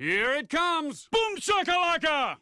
Here it comes! Boom shakalaka!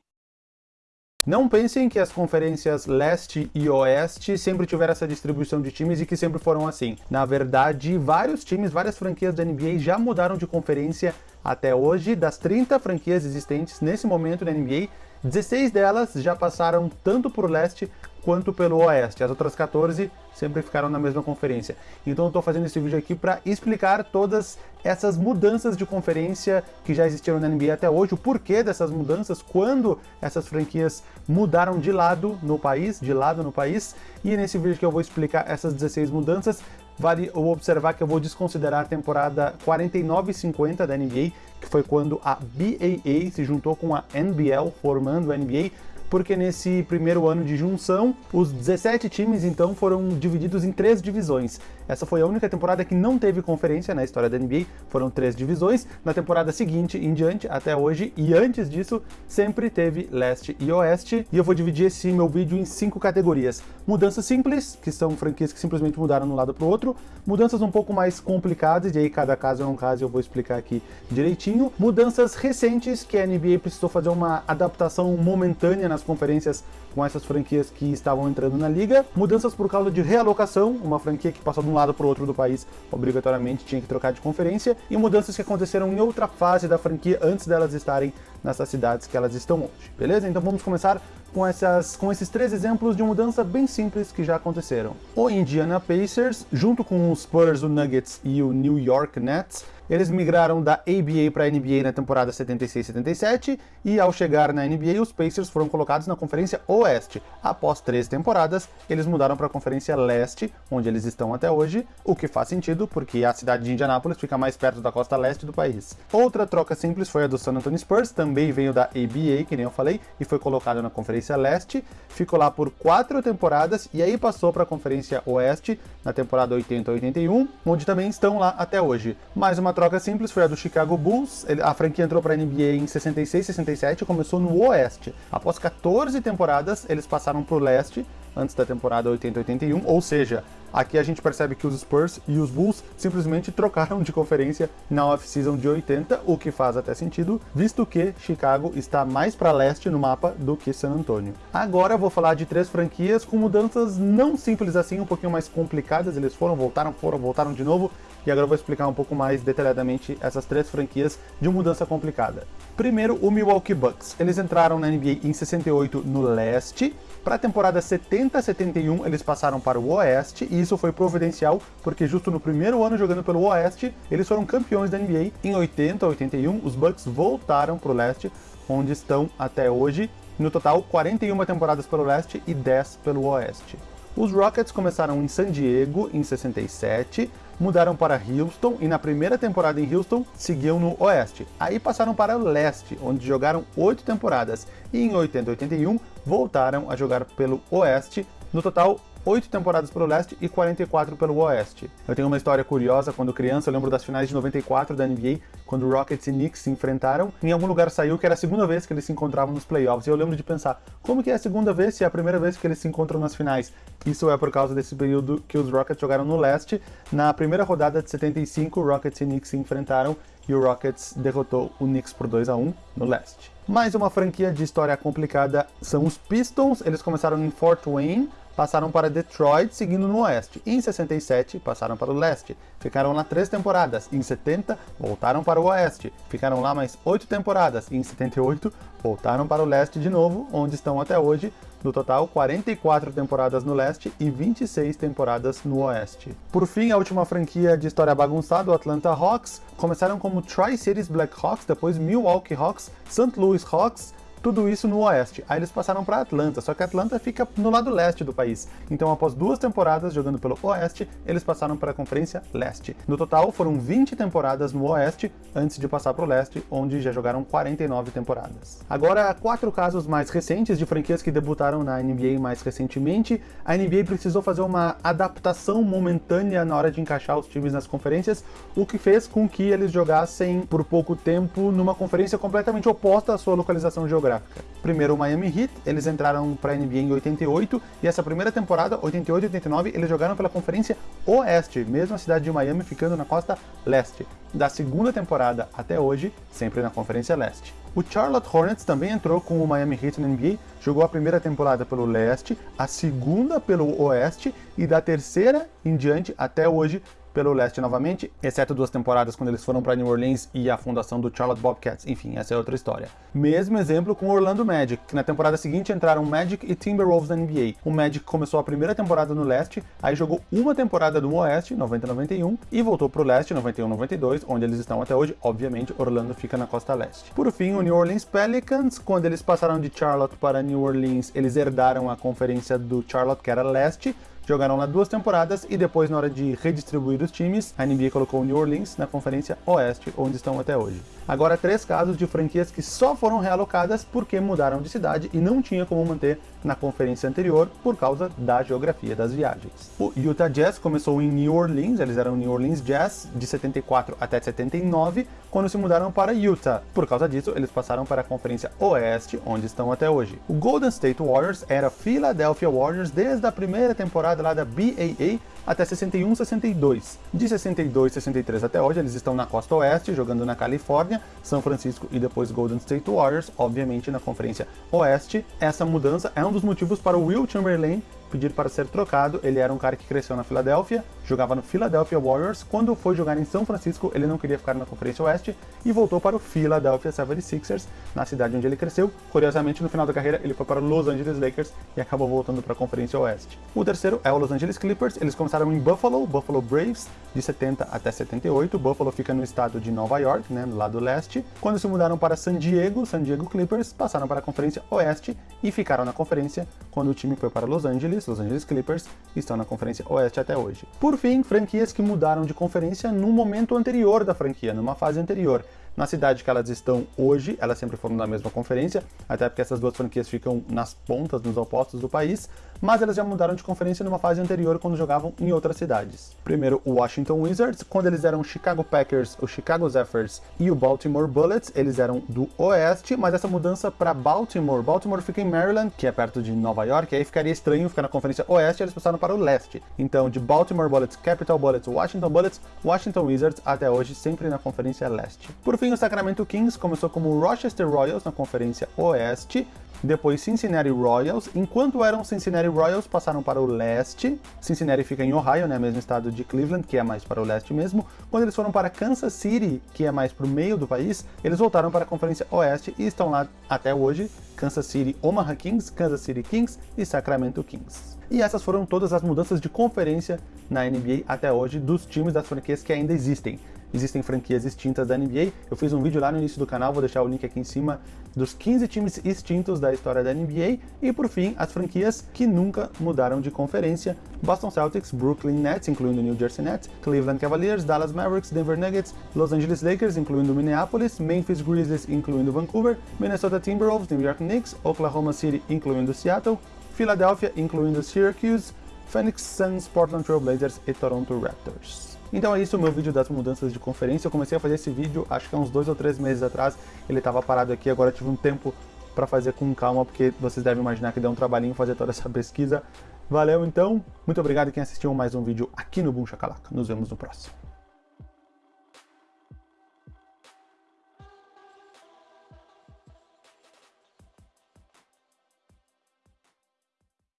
Não pensem que as conferências leste e oeste sempre tiveram essa distribuição de times e que sempre foram assim. Na verdade, vários times, várias franquias da NBA já mudaram de conferência até hoje. Das 30 franquias existentes nesse momento na NBA, 16 delas já passaram tanto por leste quanto pelo oeste. As outras 14 sempre ficaram na mesma conferência. Então eu estou fazendo esse vídeo aqui para explicar todas essas mudanças de conferência que já existiram na NBA até hoje, o porquê dessas mudanças, quando essas franquias mudaram de lado no país, de lado no país, e nesse vídeo que eu vou explicar essas 16 mudanças, vale observar que eu vou desconsiderar a temporada 49 50 da NBA, que foi quando a BAA se juntou com a NBL, formando a NBA, porque nesse primeiro ano de junção, os 17 times então foram divididos em três divisões. Essa foi a única temporada que não teve conferência na história da NBA, foram três divisões. Na temporada seguinte em diante, até hoje, e antes disso, sempre teve leste e oeste. E eu vou dividir esse meu vídeo em cinco categorias. Mudanças simples, que são franquias que simplesmente mudaram de um lado para o outro. Mudanças um pouco mais complicadas, e aí cada caso é um caso eu vou explicar aqui direitinho. Mudanças recentes, que a NBA precisou fazer uma adaptação momentânea nas conferências com essas franquias que estavam entrando na liga. Mudanças por causa de realocação, uma franquia que passou de um lado para o outro do país, obrigatoriamente tinha que trocar de conferência. E mudanças que aconteceram em outra fase da franquia antes delas estarem nessas cidades que elas estão hoje, beleza? Então vamos começar com, essas, com esses três exemplos de mudança bem simples que já aconteceram. O Indiana Pacers, junto com os Spurs, o Nuggets e o New York Nets, eles migraram da ABA para a NBA na temporada 76-77 e ao chegar na NBA os Pacers foram colocados na Conferência Oeste. Após três temporadas, eles mudaram para a Conferência Leste, onde eles estão até hoje, o que faz sentido porque a cidade de Indianápolis fica mais perto da costa leste do país. Outra troca simples foi a do San Antonio Spurs, também veio da ABA, que nem eu falei, e foi colocado na Conferência Leste, ficou lá por quatro temporadas e aí passou para a Conferência Oeste na temporada 80-81, onde também estão lá até hoje. Mais uma troca simples foi a do Chicago Bulls. A franquia entrou para a NBA em 66, 67 e começou no Oeste. Após 14 temporadas, eles passaram para o Leste, antes da temporada 80-81, ou seja, aqui a gente percebe que os Spurs e os Bulls simplesmente trocaram de conferência na off-season de 80, o que faz até sentido, visto que Chicago está mais para leste no mapa do que San Antonio. Agora vou falar de três franquias com mudanças não simples assim, um pouquinho mais complicadas, eles foram, voltaram, foram, voltaram de novo, e agora eu vou explicar um pouco mais detalhadamente essas três franquias de mudança complicada. Primeiro, o Milwaukee Bucks. Eles entraram na NBA em 68 no leste, para a temporada 70-71 eles passaram para o oeste, e isso foi providencial, porque justo no primeiro ano jogando pelo oeste, eles foram campeões da NBA. Em 80-81, os Bucks voltaram para o leste, onde estão até hoje, no total 41 temporadas pelo leste e 10 pelo oeste. Os Rockets começaram em San Diego em 67, mudaram para Houston e na primeira temporada em Houston seguiam no Oeste. Aí passaram para o Leste, onde jogaram oito temporadas e em 80 e 81 voltaram a jogar pelo Oeste. No total, 8 temporadas pelo leste e 44 pelo oeste. Eu tenho uma história curiosa, quando criança eu lembro das finais de 94 da NBA, quando Rockets e Knicks se enfrentaram, em algum lugar saiu que era a segunda vez que eles se encontravam nos playoffs, e eu lembro de pensar, como que é a segunda vez se é a primeira vez que eles se encontram nas finais? Isso é por causa desse período que os Rockets jogaram no leste. Na primeira rodada de 75, Rockets e Knicks se enfrentaram, e o Rockets derrotou o Knicks por 2 a 1 no leste. Mais uma franquia de história complicada são os Pistons, eles começaram em Fort Wayne, passaram para Detroit, seguindo no oeste. Em 67, passaram para o leste. Ficaram lá três temporadas. Em 70, voltaram para o oeste. Ficaram lá mais oito temporadas. Em 78, voltaram para o leste de novo, onde estão até hoje. No total, 44 temporadas no leste e 26 temporadas no oeste. Por fim, a última franquia de história bagunçada, o Atlanta Hawks, começaram como Tri-Cities Blackhawks, depois Milwaukee Hawks, St. Louis Hawks, tudo isso no oeste. Aí eles passaram para Atlanta, só que Atlanta fica no lado leste do país. Então, após duas temporadas jogando pelo oeste, eles passaram para a Conferência Leste. No total, foram 20 temporadas no oeste, antes de passar para o leste, onde já jogaram 49 temporadas. Agora, quatro casos mais recentes de franquias que debutaram na NBA mais recentemente. A NBA precisou fazer uma adaptação momentânea na hora de encaixar os times nas conferências, o que fez com que eles jogassem por pouco tempo numa conferência completamente oposta à sua localização geográfica Primeiro o Miami Heat, eles entraram para a NBA em 88 e essa primeira temporada, 88 e 89, eles jogaram pela Conferência Oeste, mesmo a cidade de Miami ficando na costa leste. Da segunda temporada até hoje, sempre na Conferência Leste. O Charlotte Hornets também entrou com o Miami Heat na NBA, jogou a primeira temporada pelo leste, a segunda pelo oeste e da terceira em diante até hoje pelo leste novamente, exceto duas temporadas quando eles foram para New Orleans e a fundação do Charlotte Bobcats. Enfim, essa é outra história. Mesmo exemplo com o Orlando Magic, que na temporada seguinte entraram Magic e Timberwolves na NBA. O Magic começou a primeira temporada no leste, aí jogou uma temporada no oeste, 90-91, e voltou para o leste, 91-92, onde eles estão até hoje. Obviamente, Orlando fica na costa leste. Por fim, o New Orleans Pelicans, quando eles passaram de Charlotte para New Orleans, eles herdaram a conferência do Charlotte, que era leste, Jogaram lá duas temporadas e depois, na hora de redistribuir os times, a NBA colocou o New Orleans na Conferência Oeste, onde estão até hoje. Agora, três casos de franquias que só foram realocadas porque mudaram de cidade e não tinha como manter na conferência anterior por causa da geografia das viagens. O Utah Jazz começou em New Orleans, eles eram New Orleans Jazz de 74 até 79, quando se mudaram para Utah. Por causa disso, eles passaram para a Conferência Oeste, onde estão até hoje. O Golden State Warriors era Philadelphia Warriors desde a primeira temporada lá da BAA até 61, 62. De 62, 63 até hoje, eles estão na costa oeste, jogando na Califórnia, São Francisco e depois Golden State Warriors, obviamente na conferência oeste. Essa mudança é um dos motivos para o Will Chamberlain pedir para ser trocado. Ele era um cara que cresceu na Filadélfia, jogava no Philadelphia Warriors. Quando foi jogar em São Francisco, ele não queria ficar na Conferência Oeste e voltou para o Philadelphia 76ers, na cidade onde ele cresceu. Curiosamente, no final da carreira, ele foi para o Los Angeles Lakers e acabou voltando para a Conferência Oeste. O terceiro é o Los Angeles Clippers. Eles começaram em Buffalo, Buffalo Braves, de 70 até 78. Buffalo fica no estado de Nova York, né, no lado leste. Quando se mudaram para San Diego, San Diego Clippers, passaram para a Conferência Oeste e ficaram na conferência quando o time foi para Los Angeles, Los Angeles Clippers, estão na Conferência Oeste até hoje. Por fim, franquias que mudaram de conferência no momento anterior da franquia, numa fase anterior. Na cidade que elas estão hoje, elas sempre foram da mesma conferência, até porque essas duas franquias ficam nas pontas, nos opostos do país, mas elas já mudaram de conferência numa fase anterior quando jogavam em outras cidades. Primeiro o Washington Wizards, quando eles eram Chicago Packers, o Chicago Zephyrs e o Baltimore Bullets, eles eram do oeste, mas essa mudança para Baltimore, Baltimore fica em Maryland, que é perto de Nova York, aí ficaria estranho ficar na conferência oeste, eles passaram para o leste. Então, de Baltimore Bullets, Capital Bullets, Washington Bullets, Washington Wizards, até hoje sempre na conferência leste. Por fim, fim, o Sacramento Kings começou como Rochester Royals na Conferência Oeste, depois Cincinnati Royals, enquanto eram Cincinnati Royals passaram para o leste, Cincinnati fica em Ohio, né, mesmo estado de Cleveland, que é mais para o leste mesmo, quando eles foram para Kansas City, que é mais para o meio do país, eles voltaram para a Conferência Oeste e estão lá até hoje, Kansas City Omaha Kings, Kansas City Kings e Sacramento Kings. E essas foram todas as mudanças de conferência na NBA até hoje dos times das franquias que ainda existem existem franquias extintas da NBA. Eu fiz um vídeo lá no início do canal, vou deixar o link aqui em cima, dos 15 times extintos da história da NBA. E por fim, as franquias que nunca mudaram de conferência. Boston Celtics, Brooklyn Nets, incluindo New Jersey Nets, Cleveland Cavaliers, Dallas Mavericks, Denver Nuggets, Los Angeles Lakers, incluindo Minneapolis, Memphis Grizzlies, incluindo Vancouver, Minnesota Timberwolves, New York Knicks, Oklahoma City, incluindo Seattle, Philadelphia, incluindo Syracuse, Phoenix Suns, Portland Trail Blazers e Toronto Raptors. Então é isso o meu vídeo das mudanças de conferência. Eu comecei a fazer esse vídeo, acho que há uns dois ou três meses atrás. Ele estava parado aqui, agora tive um tempo para fazer com calma, porque vocês devem imaginar que deu um trabalhinho fazer toda essa pesquisa. Valeu então, muito obrigado quem assistiu mais um vídeo aqui no Boom Chacalaca. Nos vemos no próximo.